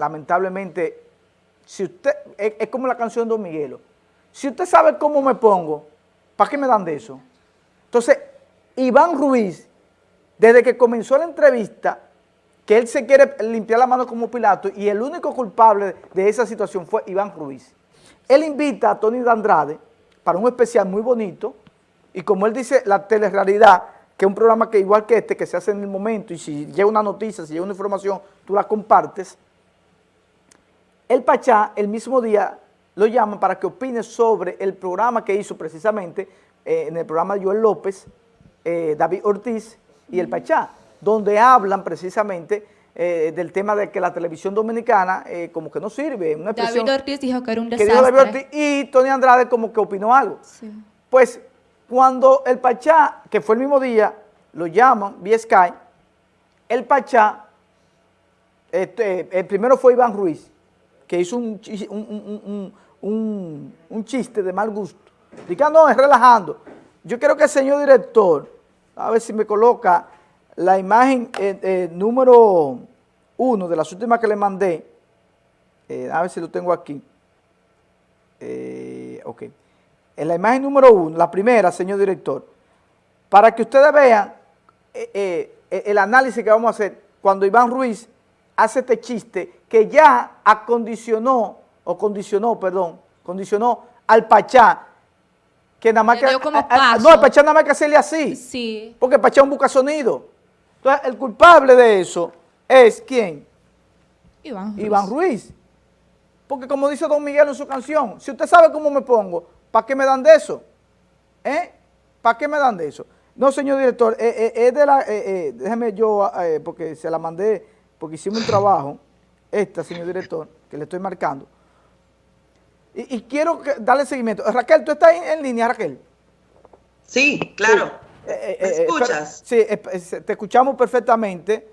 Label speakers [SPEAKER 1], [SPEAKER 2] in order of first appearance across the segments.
[SPEAKER 1] lamentablemente, si usted, es, como la canción de Don Miguelo, si usted sabe cómo me pongo, ¿para qué me dan de eso? Entonces, Iván Ruiz, desde que comenzó la entrevista, que él se quiere limpiar la mano como Pilato y el único culpable de esa situación fue Iván Ruiz. Él invita a Tony Andrade para un especial muy bonito y como él dice, la telerrealidad, que es un programa que igual que este, que se hace en el momento y si llega una noticia, si llega una información, tú la compartes, el Pachá el mismo día lo llama para que opine sobre el programa que hizo precisamente eh, en el programa de Joel López, eh, David Ortiz y el Pachá, donde hablan precisamente eh, del tema de que la televisión dominicana como que no sirve.
[SPEAKER 2] David Ortiz dijo que era un desastre.
[SPEAKER 1] y Tony Andrade como que opinó algo. Pues cuando el Pachá, que fue el mismo día, lo llaman vía Sky, el Pachá, este, el primero fue Iván Ruiz, que hizo un, un, chiste de mal gusto. Diga, no, es relajando. Yo quiero que el señor director, a ver si me coloca la imagen eh, eh, número uno de las últimas que le mandé, eh, a ver si lo tengo aquí. ok en la imagen número uno, la primera, señor director, para que ustedes vean el análisis que vamos a hacer cuando Iván Ruiz hace este chiste que ya acondicionó, o condicionó, perdón, condicionó al Pachá, que nada más que... no, el Pachá nada más que hacerle así.
[SPEAKER 2] Sí.
[SPEAKER 1] Porque el Pachá busca sonido. Entonces, el culpable de eso es, ¿quién?
[SPEAKER 2] Iván Ruiz.
[SPEAKER 1] Iván Ruiz. Porque como dice Don Miguel en su canción, si usted sabe cómo me pongo, ¿Para qué me dan de eso? ¿Eh? ¿Para qué me dan de eso? No, señor director, eh, eh, es de la, eh, déjeme yo, porque se la mandé, porque hicimos un trabajo, esta, señor director, que le estoy marcando. Y, quiero darle seguimiento. Raquel, ¿tú estás en, línea, Raquel?
[SPEAKER 3] Sí, claro. ¿Me escuchas?
[SPEAKER 1] sí, te escuchamos perfectamente.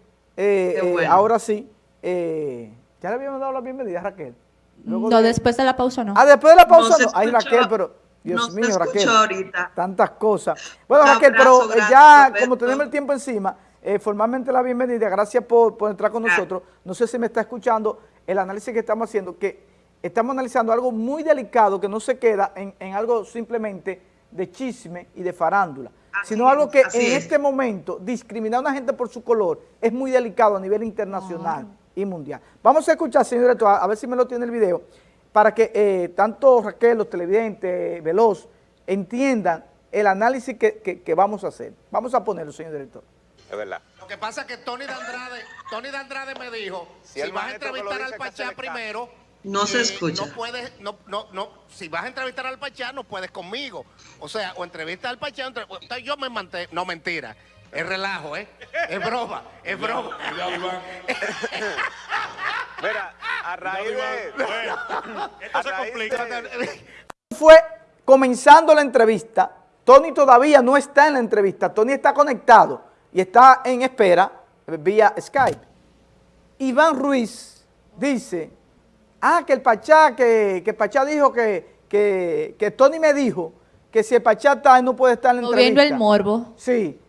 [SPEAKER 1] ahora sí. ya le habíamos dado la bienvenida, Raquel
[SPEAKER 2] no, después de la pausa no.
[SPEAKER 1] Ah, después de la pausa no. Ay, Raquel, pero Dios mío, Raquel. Ahorita. Tantas cosas. Bueno, Raquel, pero eh, ya como tenemos el tiempo encima, eh, formalmente la bienvenida, gracias por, por entrar con nosotros. No sé si me está escuchando el análisis que estamos haciendo, que estamos analizando algo muy delicado que no se queda en, en algo simplemente de chisme y de farándula, sino algo que en este momento discriminar a una gente por su color es muy delicado a nivel internacional y mundial. Vamos a escuchar, señor director, a ver si me lo tiene el video, para que eh, tanto Raquel, los televidentes, Veloz, entiendan el análisis que, vamos a hacer. Vamos a ponerlo, señor director.
[SPEAKER 4] Es verdad. Lo que pasa es que Tony de Andrade, Tony de Andrade me dijo, si, vas a entrevistar al Pachá primero...
[SPEAKER 3] No se escucha.
[SPEAKER 4] No puedes, no, no, no, si vas a entrevistar al Pachá, no puedes conmigo. O sea, o entrevista al Pachá, yo me mantengo, no mentira. Es relajo, ¿eh? Es broma, es broma.
[SPEAKER 5] Mira, a raíz de...
[SPEAKER 1] Esto se complica. Fue comenzando la entrevista. Tony todavía no está en la entrevista. Tony está conectado y está en espera vía Skype. Iván Ruiz dice, ah, que el Pachá, que, que Pachá dijo que, que, que Tony me dijo que si el Pachá está, no puede estar en la entrevista.
[SPEAKER 2] El morbo.
[SPEAKER 1] Sí.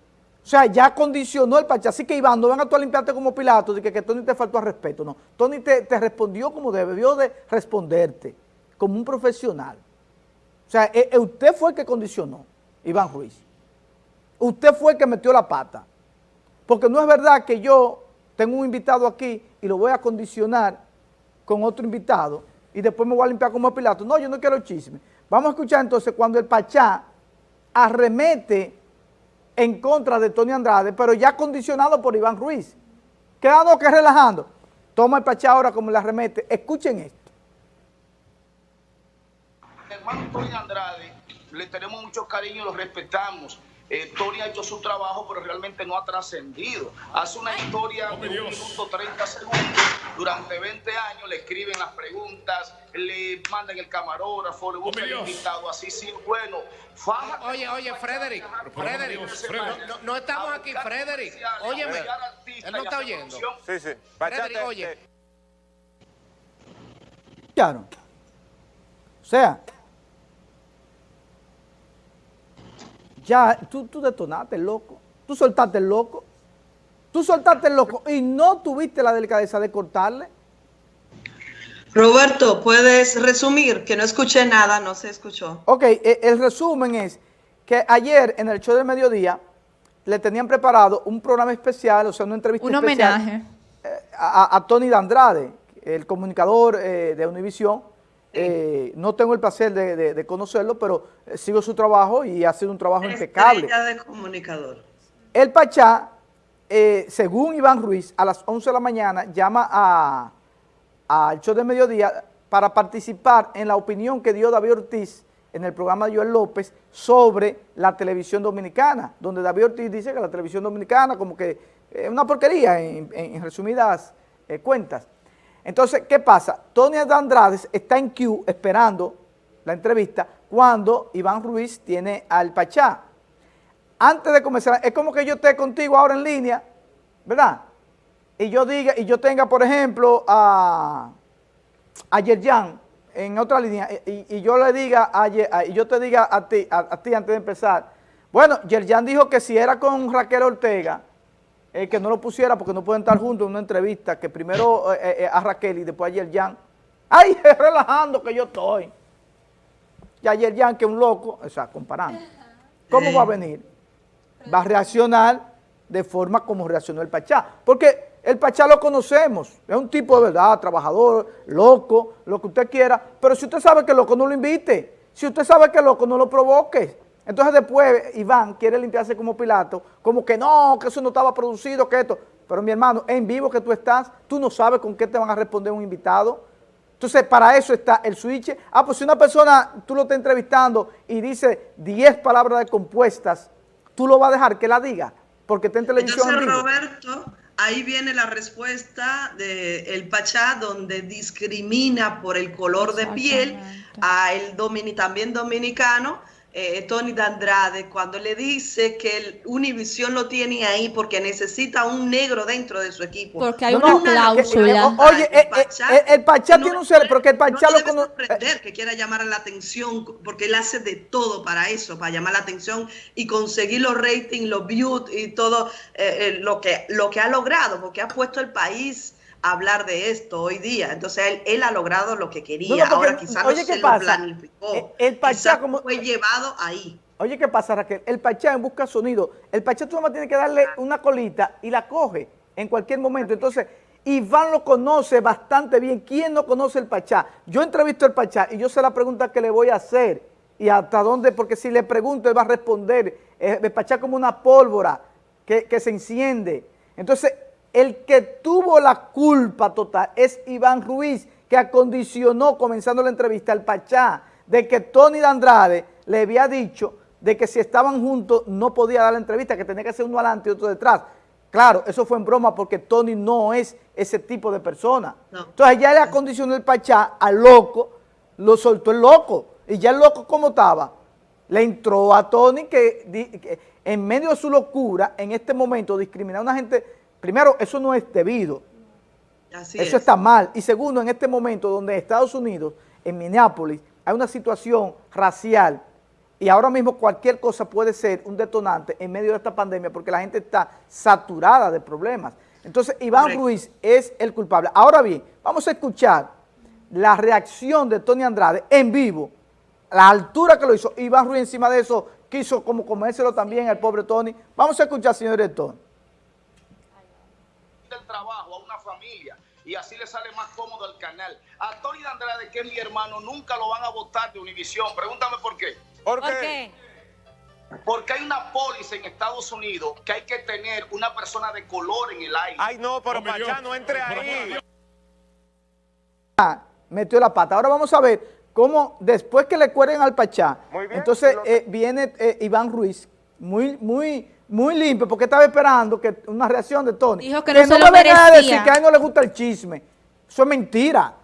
[SPEAKER 1] O sea, ya condicionó el Pachá. Así que Iván, no venga tú a limpiarte como Pilato, de que, que Tony te faltó al respeto. No, Tony te, respondió como debió de responderte, como un profesional. O sea, eh, eh, usted fue el que condicionó, Iván Ruiz. Usted fue el que metió la pata. Porque no es verdad que yo tengo un invitado aquí y lo voy a condicionar con otro invitado y después me voy a limpiar como Pilato. No, yo no quiero chisme. Vamos a escuchar entonces cuando el Pachá arremete en contra de Tony Andrade, pero ya condicionado por Iván Ruiz. Quedando que relajando. Toma el Pachá ahora como la remete. Escuchen esto.
[SPEAKER 6] Hermano Tony Andrade, le tenemos mucho cariño, lo respetamos. Eh, Tony ha hecho su trabajo, pero realmente no ha trascendido. Hace una historia de un minuto 30 segundos. Durante 20 años le escriben las preguntas, le mandan el camarógrafo, le buscan el invitado, así sí, bueno.
[SPEAKER 4] oye, oye, Frederick, Frederick, no, estamos aquí, Frederick. Óyeme, él no está oyendo.
[SPEAKER 5] Sí, sí.
[SPEAKER 4] Frederick, oye.
[SPEAKER 1] Claro. O sea, Ya, tú, tú detonaste el loco, tú soltaste el loco, tú soltaste el loco y no tuviste la delicadeza de cortarle.
[SPEAKER 3] Roberto, ¿puedes resumir? Que no escuché nada, no se escuchó.
[SPEAKER 1] Ok, e, el resumen es que ayer en el show del mediodía le tenían preparado un programa especial, o sea, una entrevista
[SPEAKER 2] un
[SPEAKER 1] especial.
[SPEAKER 2] homenaje.
[SPEAKER 1] Eh, a, Tony Dandrade, el comunicador eh, de Univisión. Eh, no tengo el placer de, conocerlo, pero sigo su trabajo y ha sido un trabajo impecable.
[SPEAKER 3] de comunicador.
[SPEAKER 1] El Pachá, según Iván Ruiz, a las 11 de la mañana llama a al show de mediodía para participar en la opinión que dio David Ortiz en el programa de Joel López sobre la televisión dominicana, donde David Ortiz dice que la televisión dominicana como que es una porquería en, resumidas eh, cuentas. Entonces, ¿qué pasa? Tony Andrade está en Q esperando la entrevista cuando Iván Ruiz tiene al Pachá. Antes de comenzar, es como que yo esté contigo ahora en línea, ¿verdad? y yo diga, y yo tenga, por ejemplo, a, a Yerjan en otra línea, y, yo le diga, a, y yo te diga a ti, a, ti antes de empezar, bueno, Yerjan dijo que si era con Raquel Ortega, eh, que no lo pusiera porque no pueden estar juntos en una entrevista, que primero eh, eh, a Raquel y después a Yerjan. ¡Ay, relajando que yo estoy! Y a Yerjan, que es un loco, o sea, comparando. ¿Cómo va a venir? Va a reaccionar de forma como reaccionó el Pachá. Porque el Pachá lo conocemos, es un tipo de verdad, trabajador, loco, lo que usted quiera, pero si usted sabe que loco no lo invite, si usted sabe que loco no lo provoque. Entonces después Iván quiere limpiarse como Pilato, como que no, que eso no estaba producido, que esto. Pero mi hermano, en vivo que tú estás, tú no sabes con qué te van a responder un invitado. Entonces, para eso está el switch. Ah, pues si una persona, tú lo estás entrevistando y dice 10 palabras de compuestas, tú lo vas a dejar que la diga, porque está en televisión.
[SPEAKER 3] Entonces, Roberto, ahí viene la respuesta del el Pachá, donde discrimina por el color de piel a el también dominicano, eh, Tony D'Andrade cuando le dice que el Univision lo tiene ahí porque necesita un negro dentro de su equipo.
[SPEAKER 2] Porque hay una cláusula.
[SPEAKER 1] oye, el Pachá, el, Pachá tiene un ser, porque el Pachá
[SPEAKER 3] no lo conoce. que quiera llamar la atención, porque él hace de todo para eso, para llamar la atención y conseguir los ratings, los views y todo eh, eh, lo, que, lo que ha logrado, porque ha puesto el país hablar de esto hoy día. Entonces él, ha logrado lo que quería. Ahora quizás no se lo planificó. Eh, el, Pachá como, fue llevado ahí.
[SPEAKER 1] Oye, ¿qué pasa, Raquel? El Pachá en busca sonido. El Pachá tú nomás tiene que darle una colita y la coge en cualquier momento. Entonces, Iván lo conoce bastante bien. ¿Quién no conoce el Pachá? Yo entrevisto al Pachá y yo sé la pregunta que le voy a hacer y hasta dónde, porque si le pregunto, él va a responder. Eh, el Pachá como una pólvora que, que se enciende. Entonces, el que tuvo la culpa total es Iván Ruiz, que acondicionó, comenzando la entrevista, al Pachá, de que Tony de Andrade le había dicho de que si estaban juntos no podía dar la entrevista, que tenía que ser uno adelante y otro detrás. Claro, eso fue en broma porque Tony no es ese tipo de persona. Entonces ya le acondicionó el Pachá al loco, lo soltó el loco. Y ya el loco, ¿cómo estaba? Le entró a Tony que, que en medio de su locura, en este momento, discriminar a una gente Primero, eso no es debido. eso está mal. Y segundo, en este momento donde Estados Unidos, en Minneapolis, hay una situación racial y ahora mismo cualquier cosa puede ser un detonante en medio de esta pandemia porque la gente está saturada de problemas. Entonces, Iván Ruiz es el culpable. Ahora bien, vamos a escuchar la reacción de Tony Andrade en vivo, la altura que lo hizo. Iván Ruiz encima de eso quiso como comérselo también al pobre Tony. Vamos a escuchar, señor director
[SPEAKER 6] del trabajo a una familia y así le sale más cómodo al canal. A Tony Andrade, que es mi hermano, nunca lo van a votar de Univisión. Pregúntame por qué.
[SPEAKER 5] ¿Por qué?
[SPEAKER 6] Porque hay una póliza en Estados Unidos que hay que tener una persona de color en el aire.
[SPEAKER 5] Ay, no, pero Pachá, no entre ahí.
[SPEAKER 1] Ah, metió la pata. Ahora vamos a ver cómo después que le cueren al Pachá, entonces eh, viene eh, Iván Ruiz, muy, muy muy limpio, porque estaba esperando que una reacción de Tony.
[SPEAKER 2] Dijo que no, se lo merecía.
[SPEAKER 1] a decir que a él no le gusta el chisme. Eso es mentira.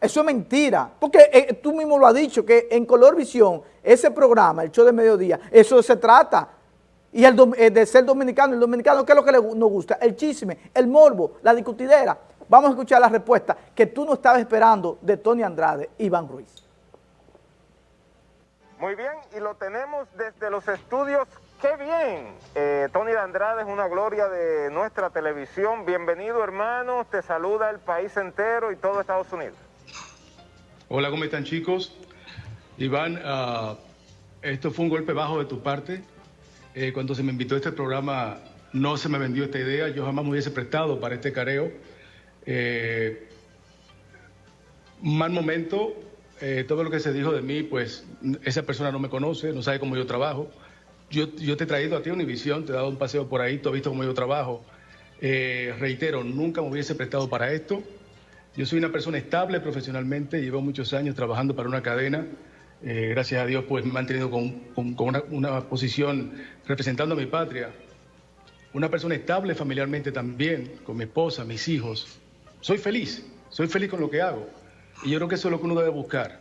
[SPEAKER 1] Eso es mentira. Porque eh, tú mismo lo has dicho, que en Color Visión, ese programa, el show de mediodía, eso se trata. Y el, eh, de ser dominicano, el dominicano, ¿qué es lo que le, nos gusta? El chisme, el morbo, la discutidera. Vamos a escuchar la respuesta que tú no estabas esperando de Tony Andrade, Iván Ruiz.
[SPEAKER 5] Muy bien, y lo tenemos desde los estudios ¡Qué bien! Eh, Tony de Andrade es una gloria de nuestra televisión. Bienvenido, hermano. Te saluda el país entero y todo Estados Unidos.
[SPEAKER 7] Hola, ¿cómo están chicos? Iván, ah, esto fue un golpe bajo de tu parte. Eh, cuando se me invitó a este programa no se me vendió esta idea, yo jamás me hubiese prestado para este careo. Eh, mal momento, eh, todo lo que se dijo de mí, pues esa persona no me conoce, no sabe cómo yo trabajo. Yo, yo te he traído a ti a Univisión, te he dado un paseo por ahí, tú has visto cómo yo trabajo. Eh, reitero, nunca me hubiese prestado para esto. Yo soy una persona estable profesionalmente, llevo muchos años trabajando para una cadena. Eh, gracias a Dios, pues me he mantenido con, una, posición representando a mi patria. Una persona estable familiarmente también, con mi esposa, mis hijos. Soy feliz, soy feliz con lo que hago. Y yo creo que eso es lo que uno debe buscar.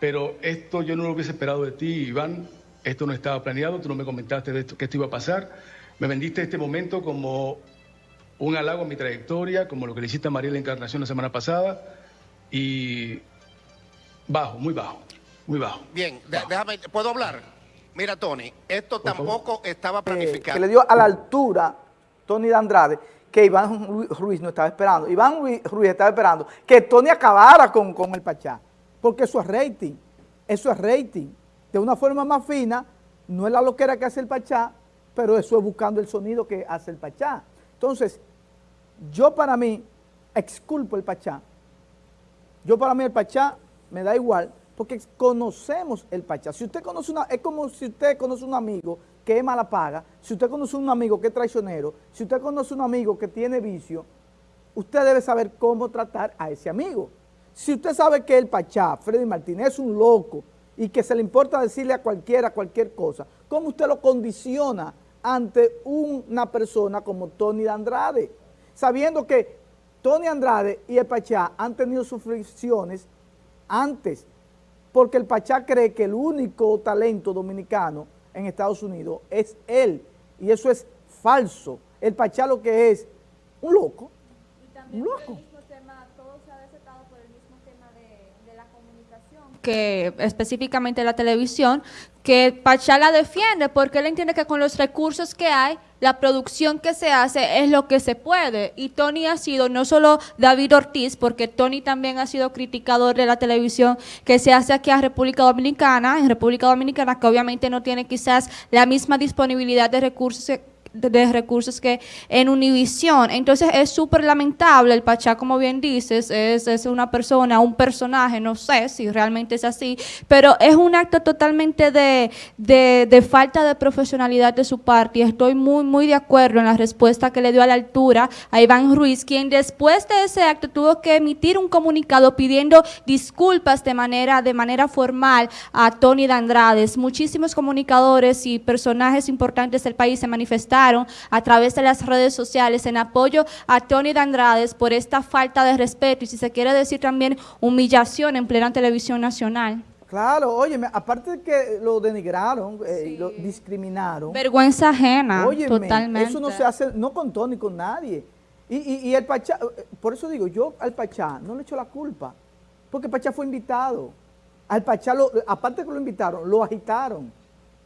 [SPEAKER 7] Pero esto yo no lo hubiese esperado de ti, Iván. Esto no estaba planeado, tú no me comentaste de esto, que esto iba a pasar. Me vendiste este momento como un halago a mi trayectoria, como lo que le hiciste a María la Encarnación la semana pasada. Y bajo, muy bajo, muy bajo.
[SPEAKER 4] Bien, déjame, ¿puedo hablar? Mira, Tony, esto tampoco estaba planificado.
[SPEAKER 1] Eh, que le dio a la altura Tony de Andrade que Iván Ruiz no estaba esperando. Iván Ruiz estaba esperando que Tony acabara con, con el Pachá, porque eso es rating, eso es rating. De una forma más fina, no es la loquera que hace el Pachá, pero eso es buscando el sonido que hace el Pachá. Entonces, yo para mí, exculpo el Pachá. Yo para mí el Pachá me da igual, porque conocemos el Pachá. Si usted conoce una, es como si usted conoce un amigo que es mala paga, si usted conoce un amigo que es traicionero, si usted conoce un amigo que tiene vicio, usted debe saber cómo tratar a ese amigo. Si usted sabe que el Pachá, Freddy Martínez, es un loco y que se le importa decirle a cualquiera cualquier cosa, ¿cómo usted lo condiciona ante una persona como Tony de Andrade? Sabiendo que Tony Andrade y el Pachá han tenido sus fricciones antes, porque el Pachá cree que el único talento dominicano en Estados Unidos es él. Y eso es falso. El Pachá lo que es un loco. un loco.
[SPEAKER 2] Que específicamente la televisión, que Pachá la defiende porque él entiende que con los recursos que hay, la producción que se hace es lo que se puede. Y Tony ha sido, no solo David Ortiz, porque Tony también ha sido criticador de la televisión que se hace aquí a República Dominicana, en República Dominicana, que obviamente no tiene quizás la misma disponibilidad de recursos de recursos que en Univisión. Entonces es súper lamentable, el Pachá, como bien dices, es, es, una persona, un personaje, no sé si realmente es así, pero es un acto totalmente de, de, de, falta de profesionalidad de su parte y estoy muy, muy de acuerdo en la respuesta que le dio a la altura a Iván Ruiz, quien después de ese acto tuvo que emitir un comunicado pidiendo disculpas de manera, de manera formal a Tony de Andrades. Muchísimos comunicadores y personajes importantes del país se manifestaron a través de las redes sociales en apoyo a Tony de Andrades por esta falta de respeto y si se quiere decir también humillación en plena televisión nacional.
[SPEAKER 1] Claro, oye, aparte de que lo denigraron, eh, sí. lo discriminaron.
[SPEAKER 2] Vergüenza ajena, totalmente.
[SPEAKER 1] Eso no se hace, no con Tony, con nadie. Y, y, y, el Pachá, por eso digo, yo al Pachá no le echo la culpa, porque Pachá fue invitado. Al Pachá, lo, aparte de que lo invitaron, lo agitaron.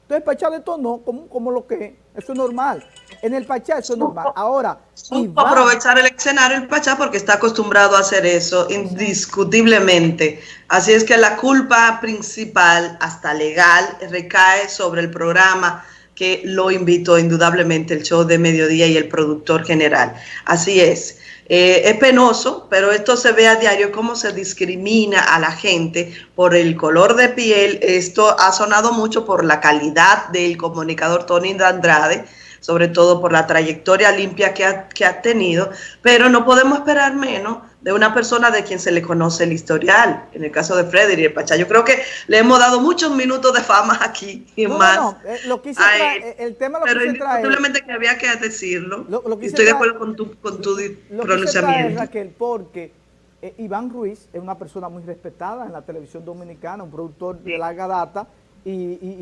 [SPEAKER 1] Entonces, Pachá detonó como, como lo que eso es normal. En el Pachá eso es normal. Ahora,
[SPEAKER 3] Iván, aprovechar el escenario el Pachá porque está acostumbrado a hacer eso, indiscutiblemente. Así es que la culpa principal, hasta legal, recae sobre el programa que lo invitó indudablemente el show de mediodía y el productor general. Así es. Eh, es penoso, pero esto se ve a diario cómo se discrimina a la gente por el color de piel. Esto ha sonado mucho por la calidad del comunicador Tony de Andrade, sobre todo por la trayectoria limpia que ha, que ha tenido, pero no podemos esperar menos de una persona de quien se le conoce el historial, en el caso de Frederick el Pachá. Yo creo que le hemos dado muchos minutos de fama aquí y
[SPEAKER 1] no,
[SPEAKER 3] más.
[SPEAKER 1] No, no. lo quise traer, el tema lo
[SPEAKER 3] pero
[SPEAKER 1] quise traer.
[SPEAKER 3] que había que decirlo. Lo, lo Estoy de acuerdo con tu, con tu
[SPEAKER 1] lo
[SPEAKER 3] pronunciamiento.
[SPEAKER 1] Traer, Raquel, porque eh, Iván Ruiz es una persona muy respetada en la televisión dominicana, un productor de larga data y, y